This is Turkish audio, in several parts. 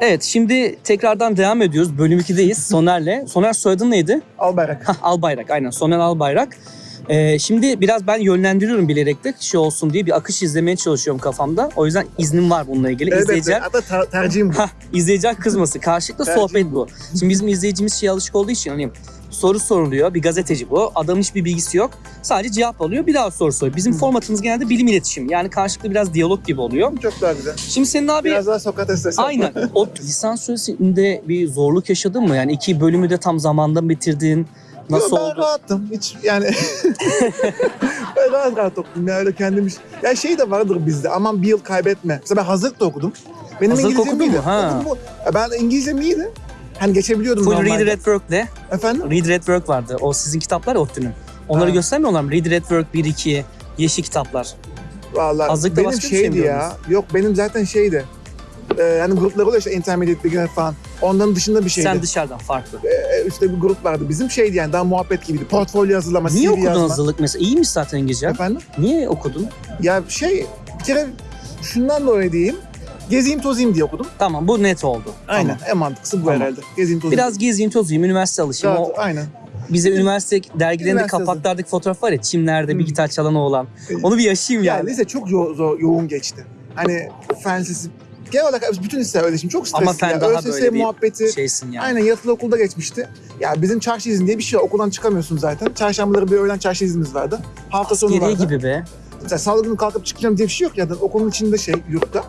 Evet şimdi tekrardan devam ediyoruz. Bölüm 2'deyiz Soner'le. Soner soyadın neydi? Albayrak. Hah, Albayrak aynen Soner Albayrak. Ee, şimdi biraz ben yönlendiriyorum bilerek de şey olsun diye bir akış izlemeye çalışıyorum kafamda. O yüzden iznim var bununla ilgili. Evet, İzleyiciler, hatta ter- tercihim bu. izleyiciler kızması. Karşılıklı sohbet bu. Şimdi bizim izleyicimiz şey alışık olduğu için hani soru soruluyor. Bir gazeteci bu. Adamın hiçbir bilgisi yok. Sadece cevap alıyor. Bir daha soru soruyor. Bizim formatımız genelde bilim iletişim. Yani karşılıklı biraz diyalog gibi oluyor. Çok daha güzel. Şimdi senin abi Biraz daha Sokrates sesi. Aynen. O lisans süresinde bir zorluk yaşadın mı? Yani iki bölümü de tam zamanda bitirdin. Nasıl Yo, ben oldu? rahattım. Hiç yani ben rahat rahat okudum ya öyle kendim iş. Ya şey de vardır bizde aman bir yıl kaybetme. Mesela ben hazırlık da okudum. Benim Hazırlık İngilizcem okudun iyiydi. mu? Ha. Okudum bu. Ya ben İngilizcem iyiydi. Hani geçebiliyordum Full normalde. Read Red Work'le. Efendim? Read Red Work vardı. O sizin kitaplar ya ODTÜ'nün. Onları Ha. göstermiyorlar mı? Read Red Work 1, 2, yeşil kitaplar. Vallahi Hazırlıkta benim başka bir şey mi şeydi ya. Yok benim zaten şeydi. Ee, yani gruplar oluyor işte intermediate beginner falan. Onların dışında bir şeydi. Sen dışarıdan farklı. Ee, işte bir grup vardı. Bizim şeydi yani daha muhabbet gibiydi. Portfolyo hazırlama, Niye CV okudun yazma. hazırlık mesela? İyiymiş zaten İngilizce. Efendim? Niye okudun? Ya şey bir kere şundan dolayı diyeyim. Gezeyim tozayım diye okudum. Tamam bu net oldu. Aynen. Tamam. En mantıklısı bu Tamam. herhalde. Gezeyim tozayım. Biraz gezeyim tozayım, üniversite alışım. Rahat, O aynen. bize üniversite dergilerinde kapaklardaki fotoğraf var ya çimlerde bir Hmm. gitar çalan oğlan. Onu bir yaşayayım Ya yani. lise çok yo- zor, yoğun geçti. Hani fen lisesi, genel olarak bütün liseler öyle şimdi çok stresli. Ama fen ya. daha ÖSS böyle bir muhabbeti. Şeysin yani. Aynen yatılı okulda geçmişti. Ya bizim çarşı izin diye bir şey var. Okuldan çıkamıyorsun zaten. Çarşambaları bir öğlen çarşı iznimiz vardı. Hafta sonu vardı. gibi be. Mesela salı günü kalkıp çıkacağım diye bir şey yok ya. Okulun içinde şey yurtta.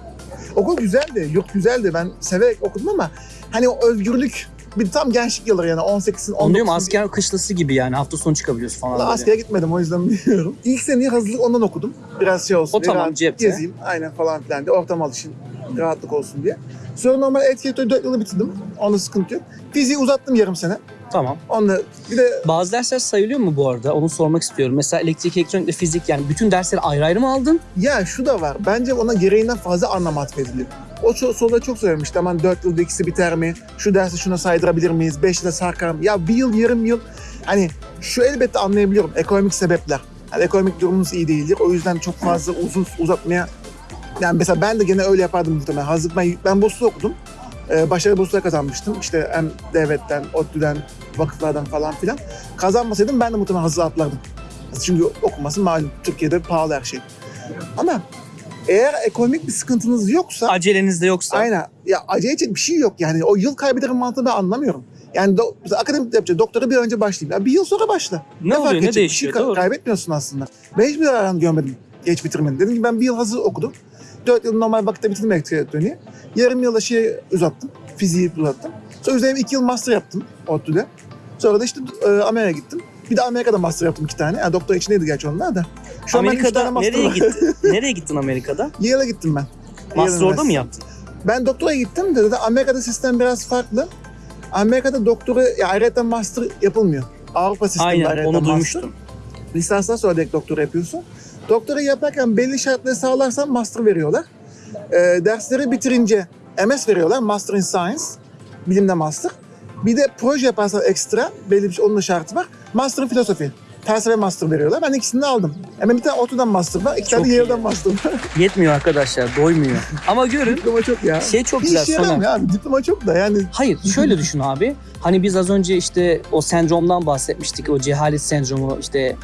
Okul güzeldi, yurt güzeldi. Ben severek okudum ama hani o özgürlük bir tam gençlik yılları yani 18'in 19'un. Onu diyorum asker kışlası gibi yani hafta sonu çıkabiliyorsun falan. Böyle. askere gitmedim o yüzden bilmiyorum. İlk seneyi hazırlık ondan okudum. Biraz şey olsun O tamam, rahat cepte. Gezeyim aynen falan filan diye. Ortam alışın, rahatlık olsun diye. Sonra normal etkiyetöy 4 yılı bitirdim. Onda sıkıntı yok. Fiziği uzattım yarım sene. Tamam. Onunla bir de Bazı dersler sayılıyor mu bu arada? Onu sormak istiyorum. Mesela elektrik, elektronik ve fizik yani bütün dersleri ayrı ayrı mı aldın? ya şu da var. Bence ona gereğinden fazla anlam atfediliyor. O ço- soruda çok söylemişti. Aman 4 yılda ikisi biter mi? Şu dersi şuna saydırabilir miyiz? 5 yılda sarkar mı? Ya bir yıl, yarım yıl. Hani şu elbette anlayabiliyorum. Ekonomik sebepler. Hani ekonomik durumunuz iyi değildir. O yüzden çok fazla uzun uzatmaya... Yani mesela ben de gene öyle yapardım muhtemelen. Hazırlık ben, ben burslu okudum. Ee, başarılı burslar kazanmıştım. İşte hem devletten, ODTÜ'den, vakıflardan falan filan. Kazanmasaydım ben de muhtemelen hazır atlardım. Çünkü okuması malum. Türkiye'de pahalı her şey. Ama eğer ekonomik bir sıkıntınız yoksa Aceleniz de yoksa. aynen ya acele edecek bir şey yok yani o yıl kaybederim mantığını ben anlamıyorum. Yani do, akademik yapacak doktora bir önce başlayayım. Ya bir yıl sonra başla. Ne, oluyor? Ne değişiyor? Bir şey Doğru. kaybetmiyorsun aslında. Ben hiçbir zararını görmedim geç bitirmenin. Dedim ki ben bir yıl hazır okudum. Dört yıl normal vakitte bitirdim elektrik elektroniği. Yarım yılda şey uzattım. Fiziği uzattım. Sonra üzerine iki yıl master yaptım ODTÜ'de. Sonra da işte e, Amerika'ya gittim. Bir de Amerika'da master yaptım iki tane. Yani doktor içindeydi gerçi onlar da. Şu Amerika'da nereye gittin? nereye gittin Amerika'da? Yale'a gittim ben. Master orada mı yaptın? Ben doktora gittim de, de Amerika'da sistem biraz farklı. Amerika'da doktora, ya ayrıca master yapılmıyor. Avrupa sistemi Aynen onu master. duymuştum. Lisanstan sonra direkt doktora yapıyorsun. Doktora yaparken belli şartları sağlarsan master veriyorlar. Ee, dersleri bitirince MS veriyorlar. Master in Science. Bilimde master. Bir de proje yaparsan ekstra, belli bir şey, onun da şartı var. Master in Filosofi. Felsefe master veriyorlar. Ben ikisini de aldım. Hemen bir tane ODTÜ'den master var, iki tane. Yale'den master var. Yetmiyor arkadaşlar, doymuyor. Ama görün Diploma çok ya. şey çok Bir güzel işe Soner. yaramıyor abi. Diploma çok da yani Hayır şöyle düşün abi. Hani biz az önce işte o sendromdan bahsetmiştik. O cehalet sendromu işte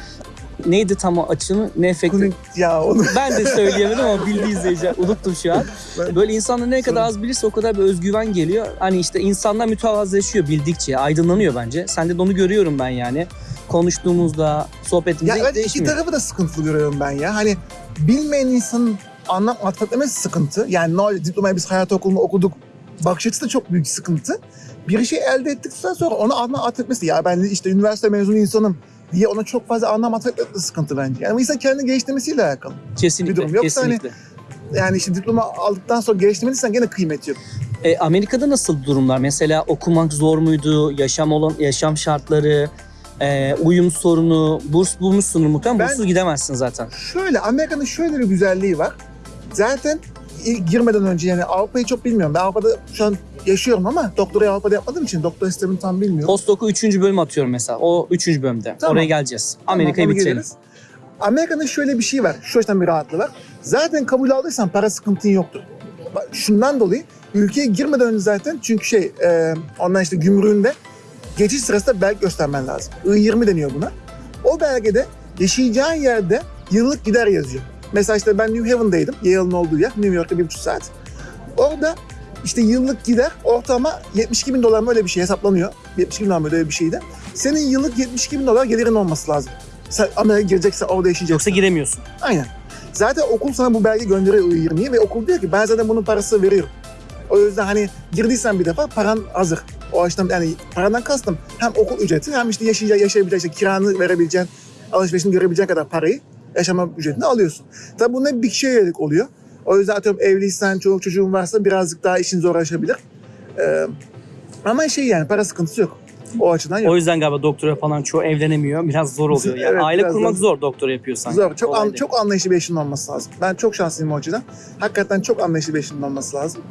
neydi tam o açını ne efekti? Kunik ya onu. Ben de söyleyemedim ama bildi izleyiciler. Unuttum şu an. Ben- Böyle insanlar ne kadar az bilirse o kadar bir özgüven geliyor. Hani işte insanlar mütevazılaşıyor bildikçe, aydınlanıyor bence. Sende de onu görüyorum ben yani. Konuştuğumuzda, sohbetimizde Ya evet iki tarafı da sıkıntılı görüyorum ben ya. Hani bilmeyen insanın anlam atfetmesi sıkıntı. Yani ne diplomayı biz hayat okulunu okuduk. Bakış açısı da çok büyük sıkıntı. Bir şey elde ettikten sonra ona anlam atfetmesi. Ya ben işte üniversite mezunu insanım diye ona çok fazla anlam atfetmesi de sıkıntı bence. Yani insan kendi geliştirmesiyle alakalı. Kesinlikle, bir durum. Yoksa hani- kesinlikle. Yani işte diploma aldıktan sonra geliştirmeliysen gene kıymet yok. E, Amerika'da nasıl durumlar? Mesela okumak zor muydu? Yaşam olan yaşam şartları, e, uyum sorunu, burs bulmuşsunuz muhtemelen. Ben- Burssuz gidemezsin zaten. Şöyle Amerika'nın şöyle bir güzelliği var. Zaten girmeden önce yani Avrupa'yı çok bilmiyorum. Ben Avrupa'da şu an yaşıyorum ama doktorayı Avrupa'da yapmadığım için doktor sistemini tam bilmiyorum. Postdoc'u 3. bölüm atıyorum mesela. O 3. bölümde. Tamam. Oraya geleceğiz. Tamam, Amerika'yı onu bitirelim. geliriz. Amerika'nın şöyle bir şey var. Şu açıdan bir rahatlığı var. Zaten kabul aldıysan para sıkıntın yoktur. Bak, Şundan dolayı ülkeye girmeden önce zaten çünkü şey e, ondan işte gümrüğünde geçiş sırasında belge göstermen lazım. I-20 deniyor buna. O belgede yaşayacağın yerde yıllık gider yazıyor. Mesela işte ben New Haven'daydım. Yale'ın olduğu yer. New York'ta bir buçuk saat. Orada işte yıllık gider ortalama 72 bin dolar mı öyle bir şey hesaplanıyor. 72 bin dolar mı öyle bir şeydi. Senin yıllık 72 bin dolar gelirin olması lazım. Sen Amerika'ya gireceksen orada yaşayacaksın. Yoksa giremiyorsun. Aynen. Zaten okul sana bu belge gönderiyor I-20'yi ve okul diyor ki ben zaten bunun parası veriyorum. O yüzden hani girdiysen bir defa paran hazır. O açıdan yani paradan kastım hem okul ücreti hem işte yaşayacak, yaşayabilecek, işte kiranı verebileceğin, alışverişini görebileceğin kadar parayı yaşama ücretini alıyorsun. Tabi bu ne bir kişiye yönelik oluyor. O yüzden atıyorum evliysen, çoluk çocuğun varsa birazcık daha işin zorlaşabilir. Ee, ama şey yani para sıkıntısı yok. O açıdan yok. O yüzden galiba doktora falan çoğu evlenemiyor. Biraz zor oluyor. Yani Evet, aile biraz kurmak zor. zor doktora yapıyorsan. Zor. Çok Kolay an- değil. çok anlayışlı bir eşinin olması lazım. Ben çok şanslıyım o açıdan. Hakikaten çok anlayışlı bir eşinin olması lazım.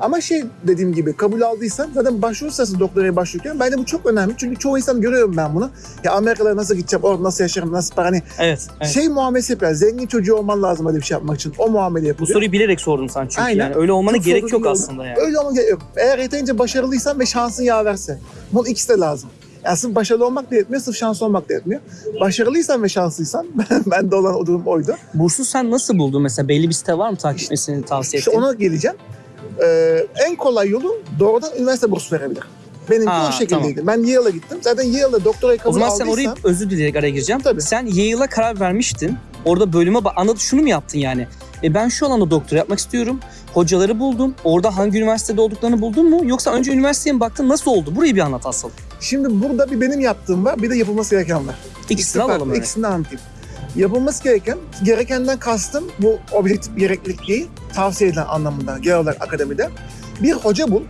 Ama şey dediğim gibi kabul aldıysan zaten başvuru sırasında doktoraya başvururken bence bu çok önemli. Çünkü çoğu insan görüyorum ben bunu. Ya Amerikalara nasıl gideceğim, orada nasıl yaşarım, nasıl para hani Evet. evet. şey muamelesi yapıyor. Zengin çocuğu olman lazım öyle bir şey yapmak için. O muamele Bu yapılıyor. soruyu bilerek sordum sen çünkü. Aynen. Yani öyle olmana Çok gerek yok aslında yani. Öyle olmak gerek yok. Eğer yeterince başarılıysan ve şansın yaverse. Bunun ikisi de lazım. Yani sırf başarılı olmak da yetmiyor, sırf şanslı olmak da yetmiyor. Başarılıysan ve şanslıysan, ben de olan o durum oydu. Bursu sen nasıl buldun mesela? Belli bir site var mı takip etmesini tavsiye İşte ettiğin? ona geleceğim. Ee, en kolay yolu doğrudan üniversite bursu verebilir. Benimki Ha, o şekildeydi. Ben Yale'a gittim. Zaten Yale'da doktorayı kabul O zaman sen aldıysam... orayı özür dileyerek araya gireceğim. Tabii. Sen Yale'a karar vermiştin. Orada bölüme. Anladın şunu mu yaptın yani? E ben şu alanda doktora yapmak istiyorum. Hocaları buldum. Orada hangi üniversitede olduklarını buldun mu? Yoksa önce üniversiteye mi baktın? Nasıl oldu? Burayı bir anlat asıl. Şimdi burada bir benim yaptığım var, bir de yapılması gereken var. İkisini farklı. alalım. İkisini anlatayım. Yapılması gereken, gerekenden kastım bu objektif gereklilik değil, tavsiye edilen anlamında genel olarak akademide. Bir hoca bul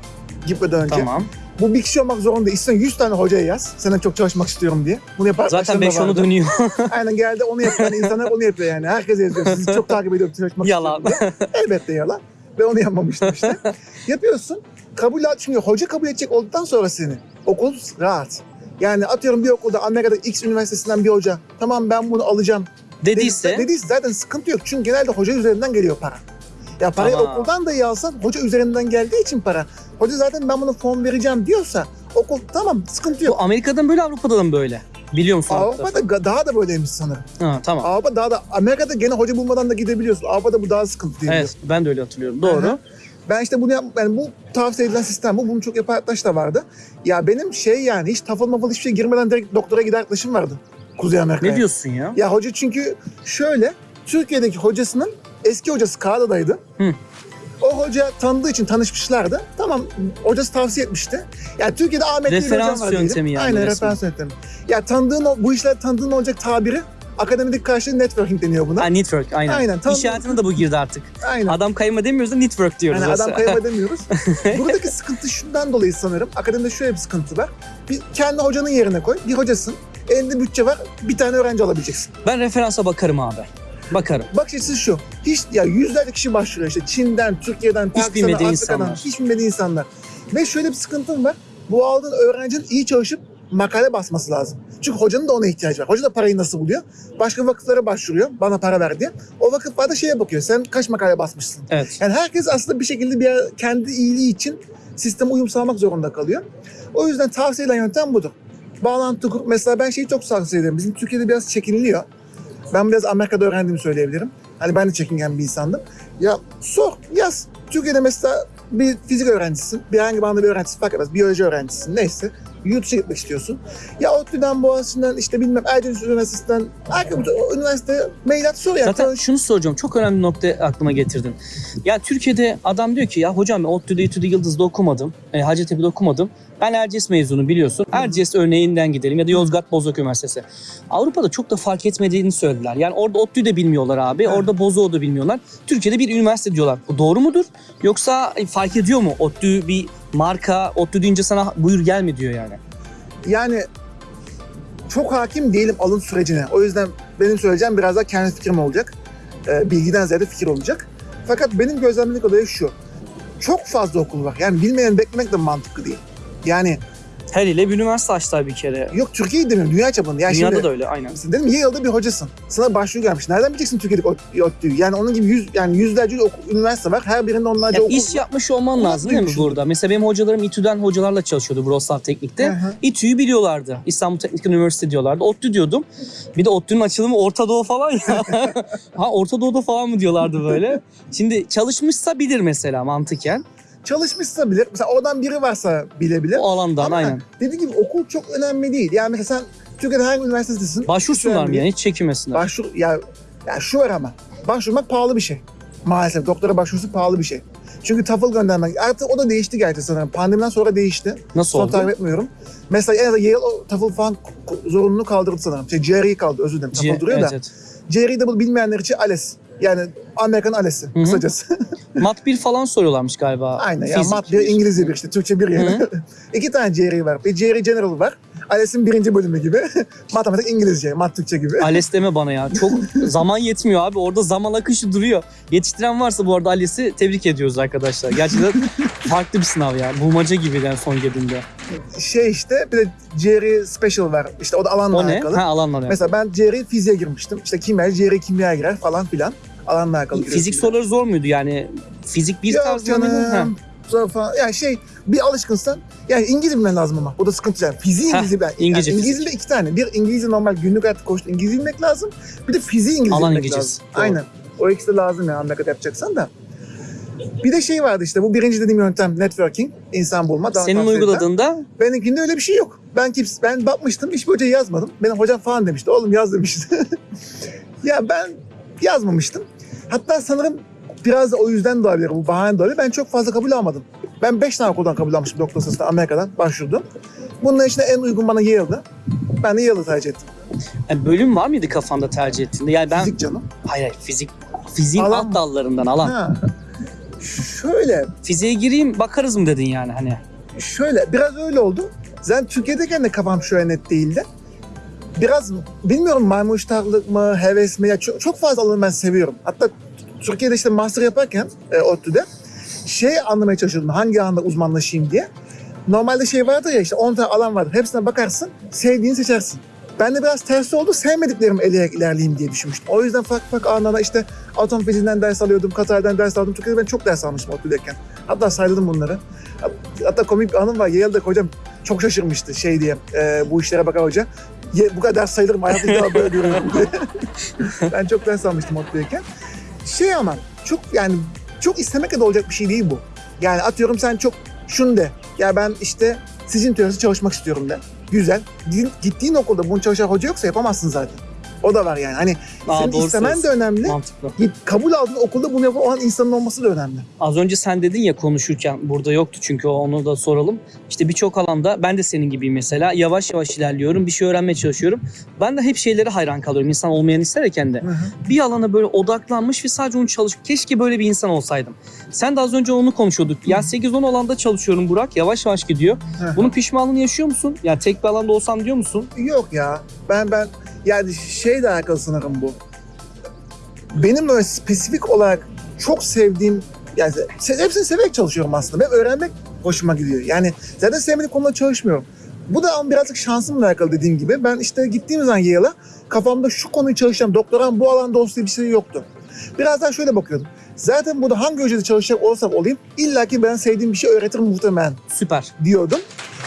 gitmeden önce. Tamam. Bu bir kişi olmak zorunda. İstersen 100 tane hocaya yaz. Senden çok çalışmak istiyorum diye. Bunu yapan Zaten arkadaşlarım 5 da onu dönüyor. Aynen geldi onu. Yani insanlar onu yapıyor yani. Herkes yazıyor. Sizi çok takip ediyorum. Çalışmak Yalan. istiyorum diye. Elbette yalan. Ve onu yapmamıştım işte. Yapıyorsun. Kabul et. Çünkü hoca kabul edecek olduktan sonra seni. Okul rahat. Yani atıyorum bir okulda Amerika'da X üniversitesinden bir hoca. Tamam ben bunu alacağım. Dediyse Dediyse zaten sıkıntı yok. Çünkü genelde hoca üzerinden geliyor para. Ya parayı Tamam. okuldan da iyi alsan hoca üzerinden geldiği için para. Hoca zaten ben bunu fon vereceğim diyorsa okul tamam sıkıntı yok. bu Amerika'dan böyle Avrupa'da da mı böyle? Biliyor musun? Avrupa'da ga- daha da böyleymiş sanırım. Ha, tamam. Avrupa daha da Amerika'da gene hoca bulmadan da gidebiliyorsun. Avrupa'da bu daha sıkıntı değil. Evet ben de öyle hatırlıyorum. Doğru. Aha. Ben işte bunu yap, yani bu tavsiye edilen sistem bu. Bunu çok yapan arkadaş da vardı. Ya benim şey yani hiç tafıl mafıl hiçbir şey girmeden direkt doktora gider arkadaşım vardı. Kuzey Amerika'ya. Ne diyorsun ya? Ya hoca çünkü şöyle Türkiye'deki hocasının eski hocası Kanada'daydı. Hı. O hoca tanıdığı için tanışmışlardı. Tamam hocası tavsiye etmişti. Yani Türkiye'de Ahmet diye bir hocam Referans diyelim. yöntemi yani Aynen resmen. referans yöntemi. Ya tanıdığın o- bu işler tanıdığın olacak tabiri akademik karşılığı networking deniyor buna. Ha, network aynen. Aynen, tam- İş hayatına da bu girdi artık. Aynen. Adam kayma demiyoruz da network diyoruz. Yani adam kayma demiyoruz. Buradaki sıkıntı şundan dolayı sanırım. Akademide şöyle bir sıkıntı var. Bir kendi hocanın yerine koy. Bir hocasın. Elinde bütçe var. Bir tane öğrenci alabileceksin. Ben referansa bakarım abi. Bakarım. Bakış açısı şu. Hiç ya yüzlerce kişi başvuruyor işte Çin'den, Türkiye'den, Pakistan'dan, Afrika'dan. insanlar. Hiç bilmediği insanlar. Ve şöyle bir sıkıntım var. Bu aldığın öğrencinin iyi çalışıp makale basması lazım. Çünkü hocanın da ona ihtiyacı var. Hoca da parayı nasıl buluyor? Başka vakıflara başvuruyor. Bana para ver diye. O vakıflar da şeye bakıyor. Sen kaç makale basmışsın? Evet. Yani herkes aslında bir şekilde bir kendi iyiliği için sisteme uyum sağlamak zorunda kalıyor. O yüzden tavsiye edilen yöntem budur. Bağlantı kur. Mesela ben şeyi çok tavsiye ederim. Bizim Türkiye'de biraz çekiniliyor. Ben biraz Amerika'da öğrendiğimi söyleyebilirim. Hani ben de çekingen bir insandım. Ya sor, yaz. Türkiye'de mesela bir fizik öğrencisisin, bir herhangi bir alanda bir öğrencisin, fark etmez, biyoloji öğrencisin, neyse. Dışına gitmek istiyorsun. Ya ODTÜ'den, Boğaziçi'nden, işte bilmem Erciyes Üniversitesi'nden, herhangi bir üniversiteye mail at sor ya. Zaten tanış. şunu soracağım. Çok önemli bir nokta aklıma getirdin. Ya Türkiye'de adam diyor ki ya hocam ben ODTÜ'de, İTÜ'de, Yıldız'da okumadım. E, Hacettepe'de okumadım. Ben Erciyes mezunu biliyorsun. Erciyes örneğinden gidelim ya da Yozgat Bozok Üniversitesi. Avrupa'da çok da fark etmediğini söylediler. Yani orada ODTÜ'yü de bilmiyorlar abi. Evet. Orada Bozok'u da bilmiyorlar. Türkiye'de bir üniversite diyorlar. Bu doğru mudur? Yoksa e, fark ediyor mu? ODTÜ bir marka, ODTÜ deyince sana buyur gelme diyor yani. Yani çok hakim değilim alım sürecine. O yüzden benim söyleyeceğim biraz daha kendi fikrim olacak. Ee, bilgiden ziyade fikir olacak. Fakat benim gözlemlediğim olay şu. Çok fazla okul var. Yani bilmeyen beklemek de mantıklı değil. Yani Her ile bir üniversite açtılar bir kere. Yok Türkiye'yi demiyorum dünya çapında. Yani Dünyada şimdi, da öyle aynen. Sen dedim Yale'da bir hocasın. Sana başvuru gelmiş. Nereden bileceksin Türkiye'deki ODTÜ'yü? Yani onun gibi yüz, yani yüzlerce ok- üniversite var. Her birinde onlarca Ya okul iş yapmış olman lazım değil mi duymuşum. burada? Mesela benim hocalarım İTÜ'den hocalarla çalışıyordu Wrocław Teknik'te. Hı hı. İTÜ'yü biliyorlardı. İstanbul Teknik Üniversitesi diyorlardı. ODTÜ diyordum. Bir de ODTÜ'nün açılımı Orta Doğu falan ya. ha Orta Doğu'da falan mı diyorlardı böyle. Şimdi çalışmışsa bilir mesela mantıken. Çalışmışsa bilir. Mesela oradan biri varsa bilebilir. O alandan Ama aynen. dediğim gibi okul çok önemli değil. Yani mesela sen Türkiye'de hangi üniversitedesin? Başvursunlar mı yani hiç çekinmesinler. Başvur, ya, ya şu var ama. Başvurmak pahalı bir şey. Maalesef doktora başvurusu pahalı bir şey. Çünkü TOEFL göndermek. Artık o da değişti gerçi sanırım. Pandemiden sonra değişti. Nasıl Son oldu? takip etmiyorum. Mesela en azından Yale o TOEFL falan k- zorunluluğu kaldırdı sanırım. Şey, GRE kaldı özür dilerim. TOEFL duruyor evet, da. evet. GRE de bu bilmeyenler için ALES. Yani Amerikan ALES'i hı. kısacası. Mat 1 falan soruyorlarmış galiba. Aynen. Ya Fizik. mat bir, İngilizce bir işte. Türkçe bir yani. İki tane GRE var. Bir GRE General var. ALES'in birinci bölümü gibi. Matematik İngilizce, mat Türkçe gibi. ALES deme bana ya. Çok zaman yetmiyor abi. Orada zaman akışı duruyor. Yetiştiren varsa bu arada ALES'i tebrik ediyoruz arkadaşlar. Gerçekten farklı bir sınav ya. Bulmaca gibi yani son girdiğinde. Şey işte bir de GRE Special var. İşte o da alanla O ne? alakalı. Ha alanla ne? Mesela ben GRE fiziğe girmiştim. İşte kimya, GRE kimya girer falan filan. Alanla alakalı. Fizik soruları zor muydu yani? Fizik bir tarzı mıydı? Falan. Yani şey bir alışkınsan yani İngilizce bilmen lazım ama. O da sıkıntı yani. Fiziği Heh, İngilizce bilen. İngilizce, yani. İngilizce iki tane. Bir İngilizce normal günlük hayatta koştu İngilizce bilmek lazım. Bir de fiziği İngilizce Alan bilmek İngilizcesi. lazım. Doğru. Aynen. O ikisi de lazım yani Amerika'da yapacaksan da. Bir de şey vardı işte bu birinci dediğim yöntem networking, insan bulma. Daha Senin uyguladığında Benimkinde öyle bir şey yok. Ben kimse, ben bakmıştım hiçbir hocayı yazmadım. Benim hocam falan demişti. Oğlum yaz demişti. ya ben yazmamıştım. Hatta sanırım biraz da o yüzden de olabilir. Bu bahane de olabilir. Ben çok fazla kabul almadım. Ben 5 tane okuldan kabul almıştım doktor sırasında Amerika'dan başvurdum. Bunların içinde en uygun bana Yale'dı. Ben de Yale'ı tercih ettim. yani bölüm var mıydı kafanda tercih ettiğinde? Yani ben Fizik canım. hayır hayır fizik fiziğin Alan- alt dallarından alan. Ha. Şöyle, Fiziğe gireyim bakarız mı dedin yani hani. şöyle biraz öyle oldu. Zaten Türkiye'deyken de kafam şöyle net değildi. Biraz bilmiyorum maymun iştahlılık mı, heves mi? Ya çok, çok fazla alanı ben seviyorum. Hatta Türkiye'de işte master yaparken e, ODTÜ'de şey anlamaya çalışıyordum. Hangi alanda uzmanlaşayım diye. Normalde şey vardır ya işte 10 tane alan vardır. Hepsine bakarsın, sevdiğini seçersin. Ben de biraz tersi oldu. Sevmediklerimi eleyerek ilerleyeyim diye düşünmüştüm. O yüzden farklı farklı alanlarda işte atom fiziğinden ders alıyordum, Katar'dan ders aldım. Türkiye'de ben çok ders almıştım ODTÜ'deyken. Hatta saydım bunları. Hatta komik bir anım var. Yale'de hocam çok şaşırmıştı şey diye. e, bu işlere bakan hoca. Ye, bu kadar ders sayılır mı? Hayatımda böyle diye. ben çok ders almıştım ODTÜ'deyken. Şey ama çok yani çok istemekle de olacak bir şey değil bu. Yani atıyorum sen çok şunu de. Ya ben işte sicil teorisi çalışmak istiyorum de. Güzel. Gittiğin okulda bunu çalışan hoca yoksa yapamazsın zaten. O da var yani. Hani Aa, senin doğru istemen de önemli. Mantıklı. Git kabul aldığın okulda bunu yapan olan insanın olması da önemli. Az önce sen dedin ya konuşurken burada yoktu çünkü onu da soralım. İşte birçok alanda ben de senin gibiyim mesela. Yavaş yavaş ilerliyorum. Bir şey öğrenmeye çalışıyorum. Ben de hep şeylere hayran kalıyorum. İnsan olmayan isterken de. Hı hı. Bir alana böyle odaklanmış ve sadece onu çalış. Keşke böyle bir insan olsaydım. Sen de az önce onu konuşuyorduk. Ya 8-10 alanda çalışıyorum Burak. Yavaş yavaş gidiyor. Hı hı. Bunun pişmanlığını yaşıyor musun? Ya tek bir alanda olsam diyor musun? Yok ya. Ben ben yani şeyle alakalı sanırım bu. Benim böyle spesifik olarak çok sevdiğim yani hepsini severek çalışıyorum aslında. Ben öğrenmek hoşuma gidiyor. Yani zaten sevmediğim konuda çalışmıyorum. Bu da ama birazcık şansımla alakalı dediğim gibi. Ben işte gittiğim zaman Yale'a kafamda şu konuyu çalışacağım. Doktoram bu alanda olsun diye bir şey yoktu. Biraz daha şöyle bakıyordum. Zaten burada hangi hocada çalışacak olursam olayım illaki ben sevdiğim bir şey öğretir muhtemelen Süper. diyordum.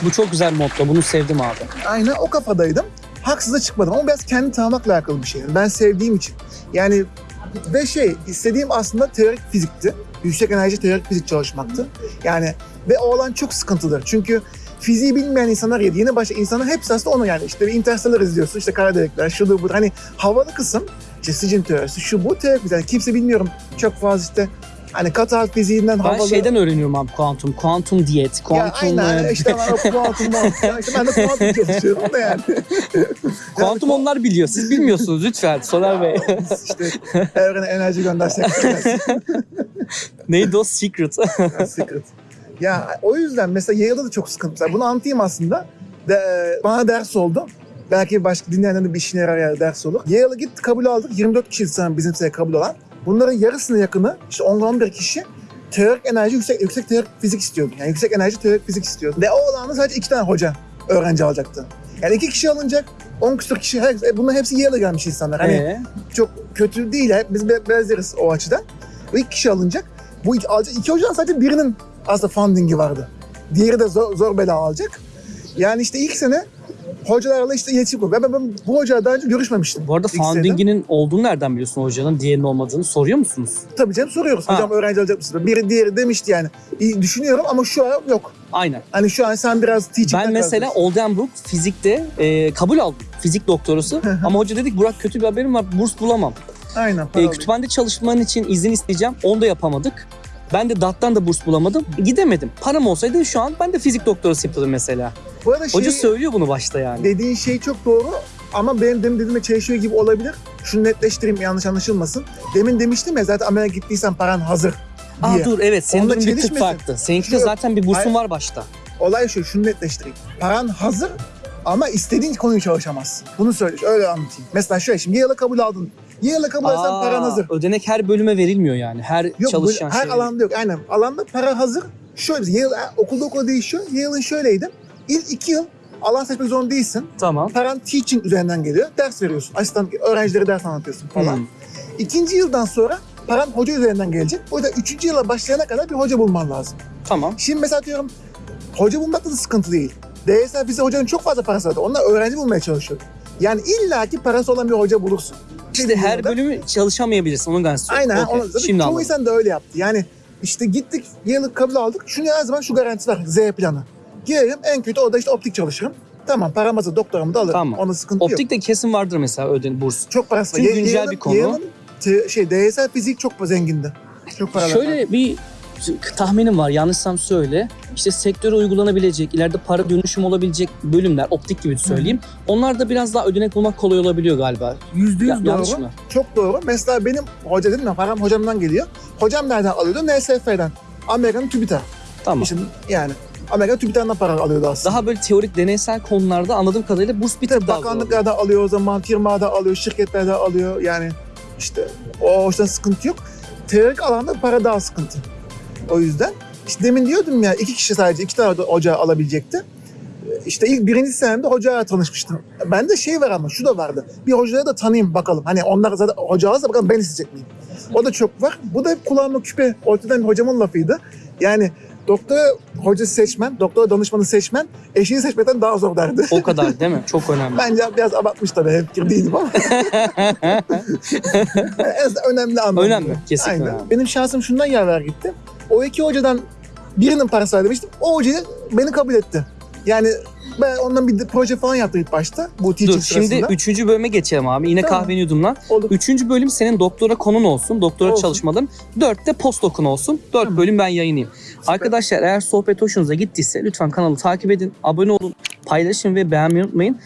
Bu çok güzel motto. Bunu sevdim abi. Aynen o kafadaydım. Haksız da çıkmadım ama biraz kendi tanımakla alakalı bir şey. Ben sevdiğim için. Yani ve şey istediğim aslında teorik fizikti. Yüksek enerji teorik fizik çalışmaktı. Yani ve o alan çok sıkıntıdır. Çünkü fiziği bilmeyen insanlar ya yeni başlayan insanlar hepsi aslında onu yani işte bir Interstellar izliyorsun işte kara delikler şudur budur hani havalı kısım işte sicim teorisi şu bu teorik yani kimse bilmiyorum çok fazla işte hani katar fiziğinden Ben havalı şeyden öğreniyorum abi kuantum. Kuantum diyet. ya Kuantum, aynen e, işte ben o kuantum muhabbeti. işte ben de kuantum çalışıyorum da yani. kuantum onlar biliyor. Siz bilmiyorsunuz lütfen Soner Bey. işte evrene enerji göndersek Neydi o? Secret. secret. Ya o yüzden mesela Yale'da da çok sıkıntı. Mesela bunu anlatayım aslında. De, bana ders oldu. Belki başka dinleyenlerin de bir işine yarar yani ders olur. Yale'a git kabul aldık. 24 kişi bizim sene kabul olan. Bunların yarısına yakını işte 10-11 kişi teorik enerji yüksek yüksek teorik fizik istiyordu. Yani yüksek enerji teorik fizik istiyordu. Ve o alanda sadece iki tane hoca öğrenci alacaktı. Yani iki kişi alınacak. 10 küsur kişi, her, e, bunların hepsi Yale'a gelmiş insanlar. Hani Ee, çok kötü değil. Hep Biz be- benzeriz o açıdan. Bu iki kişi alınacak. Bu iki, alacak, iki hocadan sadece birinin aslında fundingi vardı. Diğeri de zor, zor bela alacak. Yani işte ilk sene hocalarla işte iletişim kurdu. Ben, ben, bu hocayla daha önce görüşmemiştim. bu arada founding'inin olduğunu nereden biliyorsun hocanın? Diğerinin olmadığını soruyor musunuz? Tabii canım soruyoruz. Ha. Hocam öğrenci alacak mısınız? Biri diğeri demişti yani. İyi düşünüyorum ama şu an yok. Aynen. Hani şu an sen biraz teaching'den Ben mesela. Oldenburg fizikte e, kabul aldım. Fizik doktorası. Ama hoca dedik Burak kötü bir haberim var. Burs bulamam. Aynen. E, kütüphanede çalışman için izin isteyeceğim. Onu da yapamadık. Ben de DAT'tan da burs bulamadım. Gidemedim. Param olsaydı şu an ben de fizik doktorası yapıyordum mesela. Bu arada şey, Hoca söylüyor bunu başta yani. dediğin şey çok doğru ama benim demin dediğime çelişiyor gibi olabilir. Şunu netleştireyim yanlış anlaşılmasın. Demin demiştim ya zaten Amerika'ya gittiysen paran hazır Aa diye. dur evet senin Onunla durum bir tık çelişmesin. farklı. Seninki de Şu- zaten bir bursun Hayır. var başta. Olay şu, şunu netleştireyim. Paran hazır ama istediğin konuyu çalışamazsın. Bunu söyle, öyle anlatayım. Mesela şöyle şimdi Yale'a kabul aldın. Yale'a kabul alırsan Aa, paran hazır. Ödenek her bölüme verilmiyor yani. Her Yok çalışan böyle her şey. alanda yok. Aynen. Alanda para hazır. Şöyle Yale, okulda okula değişiyor. Yale'ın şöyleydi. İlk iki yıl alan seçmek zorunda değilsin. Tamam. Paran teaching üzerinden geliyor. Ders veriyorsun. Asistan öğrencilere ders anlatıyorsun falan. Hmm. İkinci yıldan sonra paran hoca üzerinden gelecek. O yüzden üçüncü yıla başlayana kadar bir hoca bulman lazım. Tamam. Şimdi mesela diyorum hoca bulmakta da sıkıntı değil. DSL bize hocanın çok fazla parası vardı. Onlar öğrenci bulmaya çalışıyor. Yani illaki parası olan bir hoca bulursun. İşte her Yılda- bölümü çalışamayabilirsin. Onu garantisi yok. Aynen. ha, Okey, onu- zaten Şimdi çoğu anladım. insan da öyle yaptı. Yani işte gittik yıllık kabul aldık. Şunu her zaman şu garantisi var. Z planı. Girerim en kötü orada işte optik çalışırım. Tamam param hazır doktoramı da alırım. Tamam. Ona sıkıntı yok. Optik de kesin vardır mesela öden burs. Çok parası var. Çünkü Ye- güncel Yale'ın- bir konu. Yale'ın te- şey DSL fizik çok zengindi. Çok paralı. Şöyle bir tahminim var yanlışsam söyle. İşte sektöre uygulanabilecek, ileride para dönüşüm olabilecek bölümler, optik gibi söyleyeyim. Onlar da biraz daha ödenek bulmak kolay olabiliyor galiba. Yüzde Ya- yüz yanlış doğru. mı? Çok doğru. Mesela benim hoca dedim ya param hocamdan geliyor. Hocam nereden alıyordu? NSF'den. Amerika'nın TÜBİTAK. Tamam. İşte yani Amerika TÜBİTAK'tan para alıyordu aslında. Daha böyle teorik deneysel konularda anladığım kadarıyla burs bir tık daha bakanlıklarda alıyor o zaman, firmada alıyor, şirketlerde alıyor. Yani işte o hoştan sıkıntı yok. Teorik alanda para daha sıkıntı. O yüzden işte demin diyordum ya iki kişi sadece iki tane hoca alabilecekti. İşte ilk birinci senemde hocayla tanışmıştım. Bende şey var ama şu da vardı. Bir hocaya da tanıyayım bakalım. Hani onlar zaten hoca alırsa bakalım ben isteyecek miyim? O da çok var. Bu da hep kulağıma küpe. Ortadan bir hocamın lafıydı. Yani doktora hocası seçmen, doktora danışmanı seçmen eşini seçmekten daha zor derdi. O kadar değil mi? Çok önemli. Bence biraz abartmış tabii hep fikir değilim ama. Yani en azından önemli anlamda. Önemli, kesinlikle Aynen. önemli. Benim şansım şundan yaver gitti. O iki hocadan birinin parası ödemiştim. O hoca beni kabul etti. Yani ben ondan bir proje falan yaptım ilk başta. Bu teaching Dur şimdi sırasında. üçüncü bölüme geçelim abi. Yine Tamam. kahveni yudumla. Olur. Üçüncü bölüm senin doktora konun olsun. Doktora Olsun. çalışmaların. Dörtte postdoc'un olsun. Dört Tamam. bölüm ben yayınlayayım. Arkadaşlar eğer sohbet hoşunuza gittiyse lütfen kanalı takip edin. Abone olun. Paylaşın ve beğenmeyi unutmayın.